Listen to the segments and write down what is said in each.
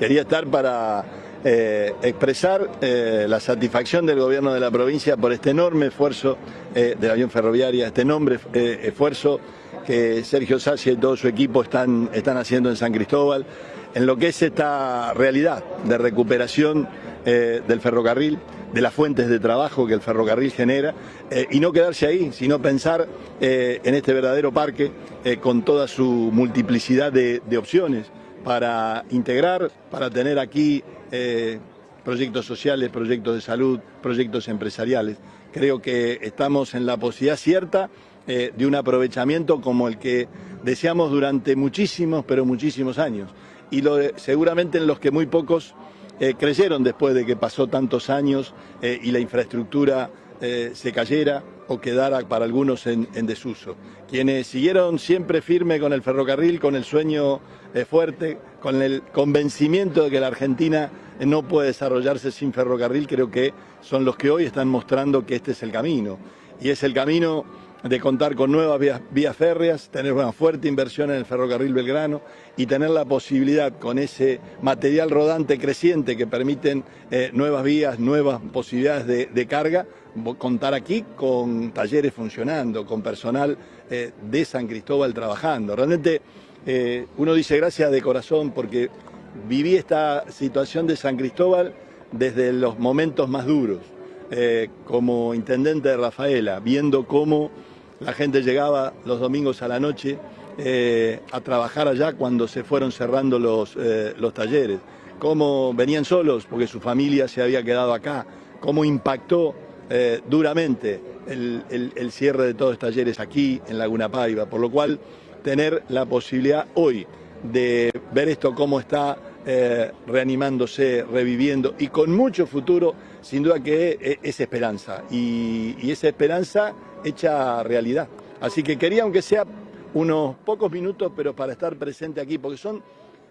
quería estar para eh, expresar eh, la satisfacción del gobierno de la provincia por este enorme esfuerzo eh, de la Unión Ferroviaria, este enorme esfuerzo que Sergio Sassi y todo su equipo están, están haciendo en San Cristóbal, en lo que es esta realidad de recuperación del ferrocarril, de las fuentes de trabajo que el ferrocarril genera, y no quedarse ahí, sino pensar en este verdadero parque con toda su multiplicidad de opciones para integrar, para tener aquí eh, proyectos sociales, proyectos de salud, proyectos empresariales. Creo que estamos en la posibilidad cierta eh, de un aprovechamiento como el que deseamos durante muchísimos, pero muchísimos años. Y seguramente en los que muy pocos eh, creyeron después de que pasó tantos años y la infraestructura se cayera o quedara para algunos en, desuso. Quienes siguieron siempre firme con el ferrocarril, con el sueño eh, fuerte, con el convencimiento de que la Argentina no puede desarrollarse sin ferrocarril, creo que son los que hoy están mostrando que este es el camino. Y es el camino de contar con nuevas vías, férreas, tener una fuerte inversión en el ferrocarril Belgrano y tener la posibilidad con ese material rodante creciente que permiten eh, nuevas vías, nuevas posibilidades de, carga, contar aquí con talleres funcionando, con personal eh, de San Cristóbal trabajando. Realmente eh, uno dice gracias de corazón porque viví esta situación de San Cristóbal desde los momentos más duros. como intendente de Rafaela, viendo cómo la gente llegaba los domingos a la noche eh, a trabajar allá cuando se fueron cerrando los, eh, los talleres. Cómo venían solos porque su familia se había quedado acá. Cómo impactó eh, duramente el, cierre de todos los talleres aquí en Laguna Paiva. Por lo cual, tener la posibilidad hoy de ver esto cómo está reanimándose, reviviendo y con mucho futuro, sin duda que es, esperanza. Y, y esa esperanza hecha realidad. Así que quería, aunque sea unos pocos minutos, pero para estar presente aquí, porque son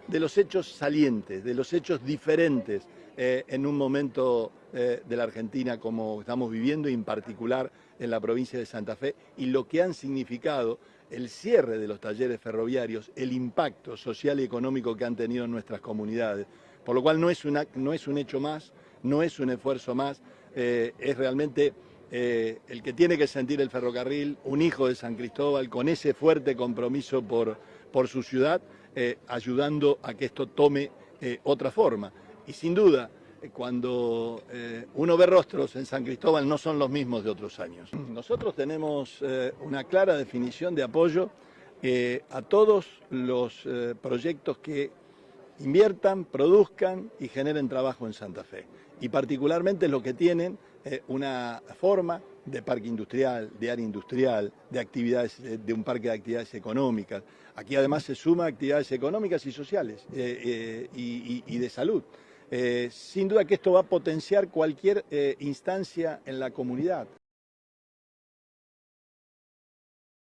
de los hechos salientes, de los hechos diferentes eh, en un momento eh, de la Argentina como estamos viviendo y en particular en la provincia de Santa Fe y lo que han significado el cierre de los talleres ferroviarios, el impacto social y económico que han tenido en nuestras comunidades. Por lo cual no es, no es un hecho más, no es un esfuerzo más, eh, es realmente el que tiene que sentir el ferrocarril, un hijo de San Cristóbal, con ese fuerte compromiso por, su ciudad, eh, ayudando a que esto tome eh, otra forma. Y sin duda, cuando uno ve rostros en San Cristóbal no son los mismos de otros años. Nosotros tenemos una clara definición de apoyo a todos los proyectos que inviertan, produzcan y generen trabajo en Santa Fe. Y particularmente los que tienen eh, una forma de parque industrial, de área industrial, de actividades, de un parque de actividades económicas. Aquí además se suma actividades económicas y sociales eh, eh, y, de salud. sin duda que esto va a potenciar cualquier instancia en la comunidad.